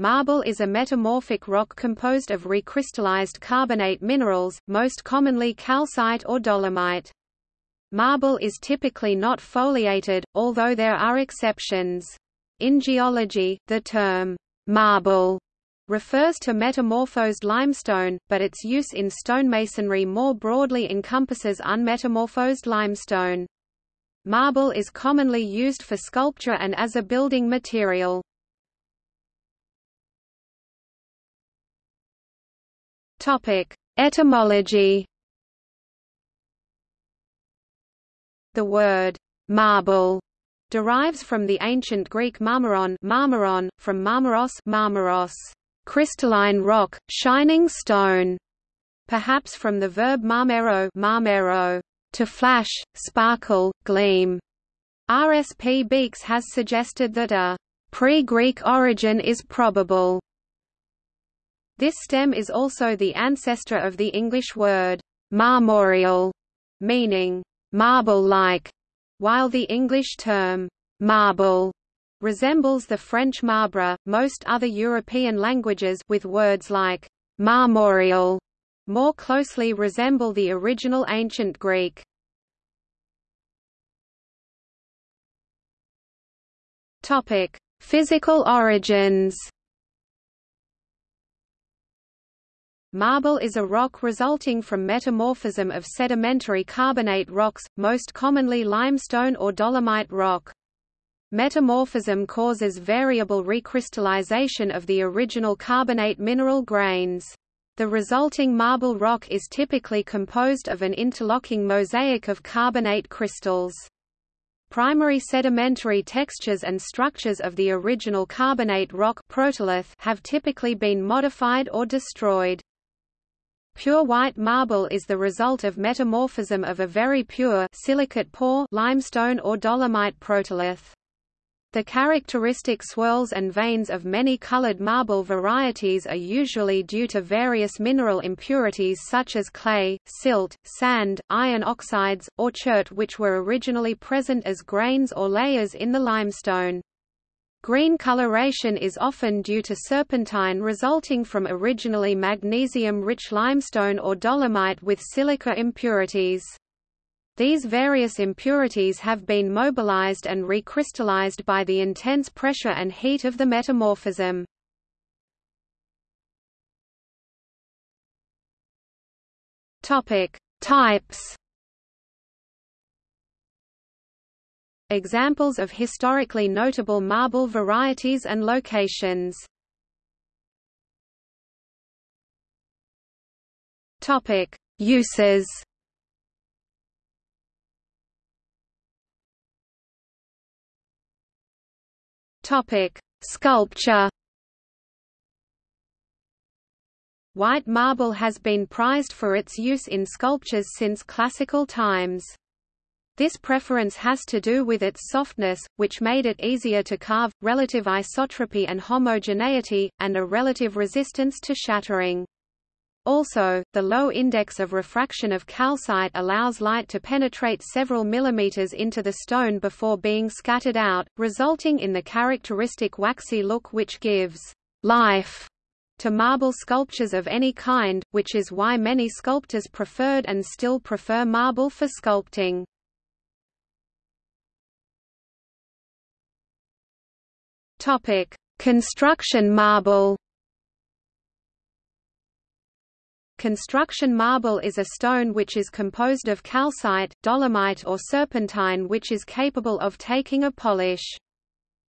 Marble is a metamorphic rock composed of recrystallized carbonate minerals, most commonly calcite or dolomite. Marble is typically not foliated, although there are exceptions. In geology, the term marble refers to metamorphosed limestone, but its use in stonemasonry more broadly encompasses unmetamorphosed limestone. Marble is commonly used for sculpture and as a building material. Topic: Etymology. The word marble derives from the ancient Greek marmaron, marmaron from marmaros, marmaros, crystalline rock, shining stone, perhaps from the verb marmero, marmero, to flash, sparkle, gleam. R. S. P. Beekes has suggested that a pre-Greek origin is probable. This stem is also the ancestor of the English word marmoreal, meaning marble-like, while the English term marble resembles the French marbre. Most other European languages with words like marmoreal more closely resemble the original ancient Greek. Topic: Physical origins. Marble is a rock resulting from metamorphism of sedimentary carbonate rocks, most commonly limestone or dolomite rock. Metamorphism causes variable recrystallization of the original carbonate mineral grains. The resulting marble rock is typically composed of an interlocking mosaic of carbonate crystals. Primary sedimentary textures and structures of the original carbonate rock protolith have typically been modified or destroyed. Pure white marble is the result of metamorphism of a very pure silicate poor limestone or dolomite protolith. The characteristic swirls and veins of many colored marble varieties are usually due to various mineral impurities such as clay, silt, sand, iron oxides, or chert which were originally present as grains or layers in the limestone. Green coloration is often due to serpentine resulting from originally magnesium-rich limestone or dolomite with silica impurities. These various impurities have been mobilized and recrystallized by the intense pressure and heat of the metamorphism. Topic: Types Examples of historically notable marble varieties and locations Topic: Uses. Topic: Sculpture. White marble has been prized for its use in sculptures since classical times. This preference has to do with its softness, which made it easier to carve, relative isotropy and homogeneity, and a relative resistance to shattering. Also, the low index of refraction of calcite allows light to penetrate several millimeters into the stone before being scattered out, resulting in the characteristic waxy look which gives life to marble sculptures of any kind, which is why many sculptors preferred and still prefer marble for sculpting. Topic: Construction marble. Construction marble is a stone which is composed of calcite, dolomite or serpentine which is capable of taking a polish.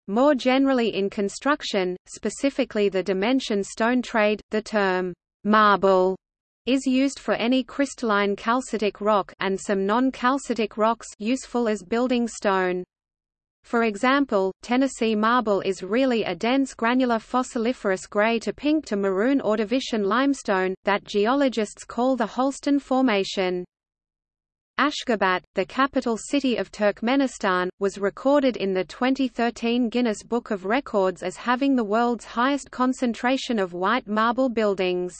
More generally in construction, specifically the dimension stone trade, the term marble is used for any crystalline calcitic rock and some non-calcitic rocks useful as building stone. For example, Tennessee marble is really a dense granular fossiliferous gray to pink to maroon Ordovician limestone, that geologists call the Holston Formation. Ashgabat, the capital city of Turkmenistan, was recorded in the 2013 Guinness Book of Records as having the world's highest concentration of white marble buildings.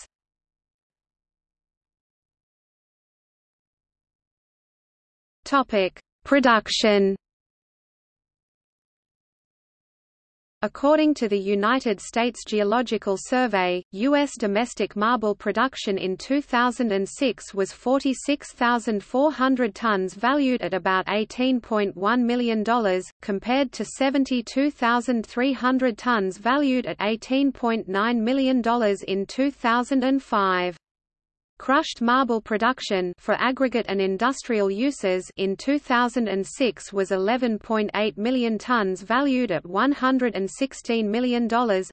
Production According to the United States Geological Survey, U.S. domestic marble production in 2006 was 46,400 tons valued at about $18.1 million, compared to 72,300 tons valued at $18.9 million in 2005. Crushed marble production for aggregate and industrial uses in 2006 was 11.8 million tons valued at $116 million,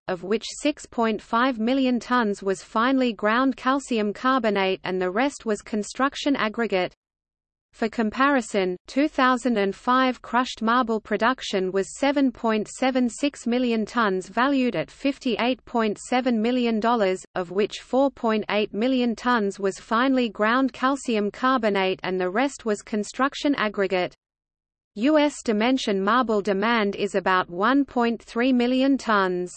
of which 6.5 million tons was finely ground calcium carbonate and the rest was construction aggregate. For comparison, 2005 crushed marble production was 7.76 million tons valued at $58.7 million, of which 4.8 million tons was finely ground calcium carbonate and the rest was construction aggregate. U.S. dimension marble demand is about 1.3 million tons.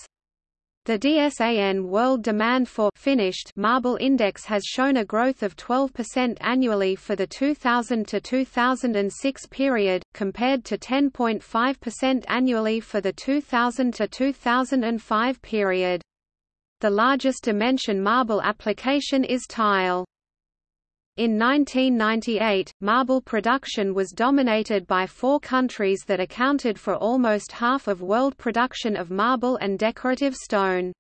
The DSAN World Demand for Finished Marble Index has shown a growth of 12% annually for the 2000 to 2006 period, compared to 10.5% annually for the 2000 to 2005 period. The largest dimension marble application is tile. In 1998, marble production was dominated by four countries that accounted for almost half of world production of marble and decorative stone.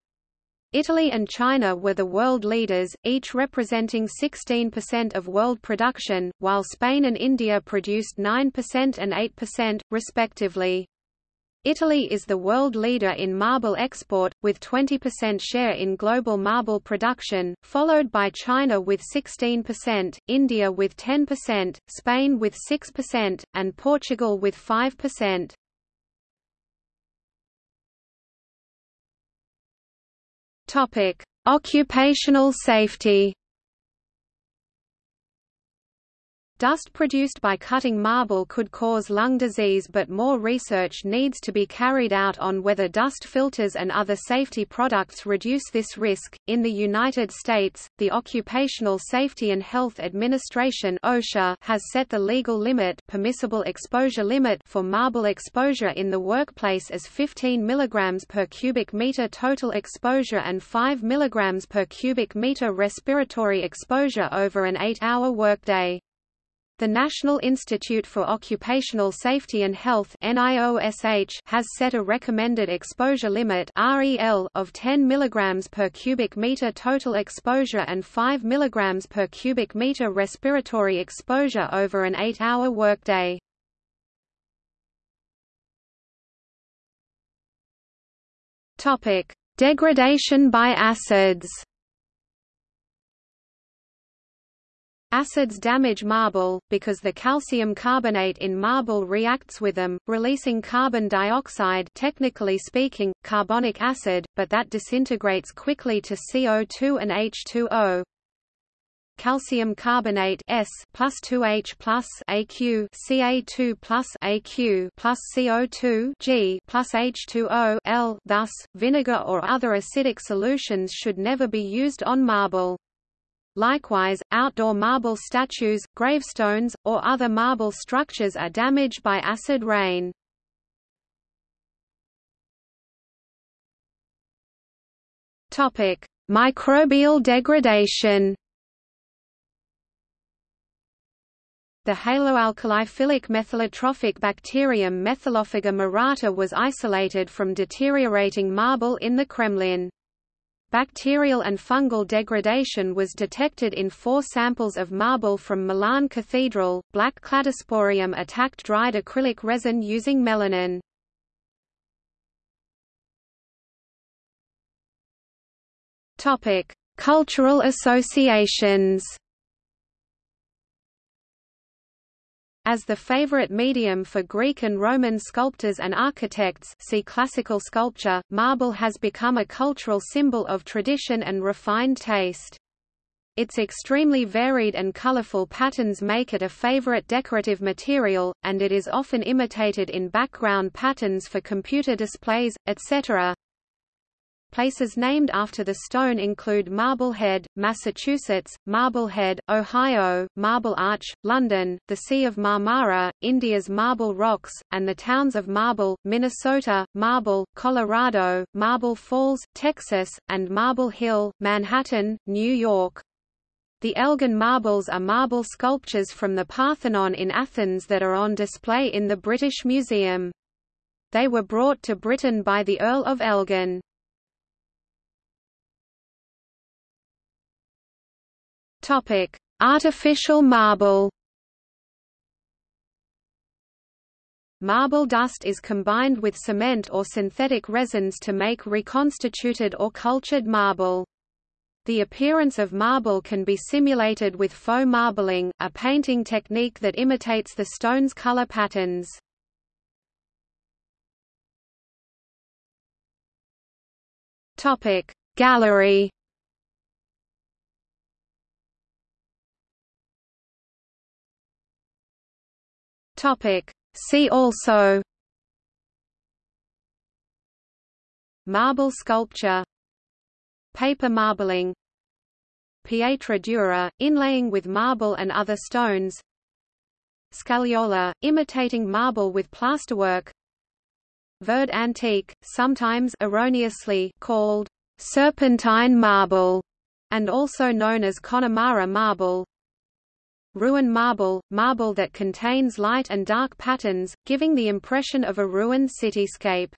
Italy and China were the world leaders, each representing 16% of world production, while Spain and India produced 9% and 8%, respectively. Italy is the world leader in marble export, with 20% share in global marble production, followed by China with 16%, India with 10%, Spain with 6%, and Portugal with 5%. Occupational safety Dust produced by cutting marble could cause lung disease but more research needs to be carried out on whether dust filters and other safety products reduce this risk. In the United States, the Occupational Safety and Health Administration (OSHA) has set the legal limit, permissible exposure limit for marble exposure in the workplace as 15 mg per cubic meter total exposure and 5 mg per cubic meter respiratory exposure over an 8-hour workday. The National Institute for Occupational Safety and Health has set a recommended exposure limit of 10 mg per cubic meter total exposure and 5 mg per cubic meter respiratory exposure over an 8-hour workday. Degradation by acids Acids damage marble, because the calcium carbonate in marble reacts with them, releasing carbon dioxide technically speaking, carbonic acid, but that disintegrates quickly to CO2 and H2O. Calcium carbonate S plus 2H plus AQ Ca2 plus AQ plus CO2 G plus H2O L. Thus, vinegar or other acidic solutions should never be used on marble. Likewise, outdoor marble statues, gravestones, or other marble structures are damaged by acid rain. Topic: Microbial degradation. The haloalkali methylotrophic bacterium Methylophaga murata was isolated from deteriorating marble in the Kremlin. Bacterial and fungal degradation was detected in four samples of marble from Milan Cathedral. Black cladosporium attacked dried acrylic resin using melanin. Topic: Cultural associations. As the favorite medium for Greek and Roman sculptors and architects see classical sculpture, marble has become a cultural symbol of tradition and refined taste. Its extremely varied and colorful patterns make it a favorite decorative material, and it is often imitated in background patterns for computer displays, etc. Places named after the stone include Marblehead, Massachusetts, Marblehead, Ohio, Marble Arch, London, the Sea of Marmara, India's Marble Rocks, and the towns of Marble, Minnesota, Marble, Colorado, Marble Falls, Texas, and Marble Hill, Manhattan, New York. The Elgin marbles are marble sculptures from the Parthenon in Athens that are on display in the British Museum. They were brought to Britain by the Earl of Elgin. Topic: Artificial marble. Marble dust is combined with cement or synthetic resins to make reconstituted or cultured marble. The appearance of marble can be simulated with faux marbling, a painting technique that imitates the stone's color patterns. Gallery Topic. See also Marble sculpture Paper marbling Pietra dura, inlaying with marble and other stones Scagliola, imitating marble with plasterwork Verd antique, sometimes erroneously called serpentine marble, and also known as Connemara marble Ruin marble, marble that contains light and dark patterns, giving the impression of a ruined cityscape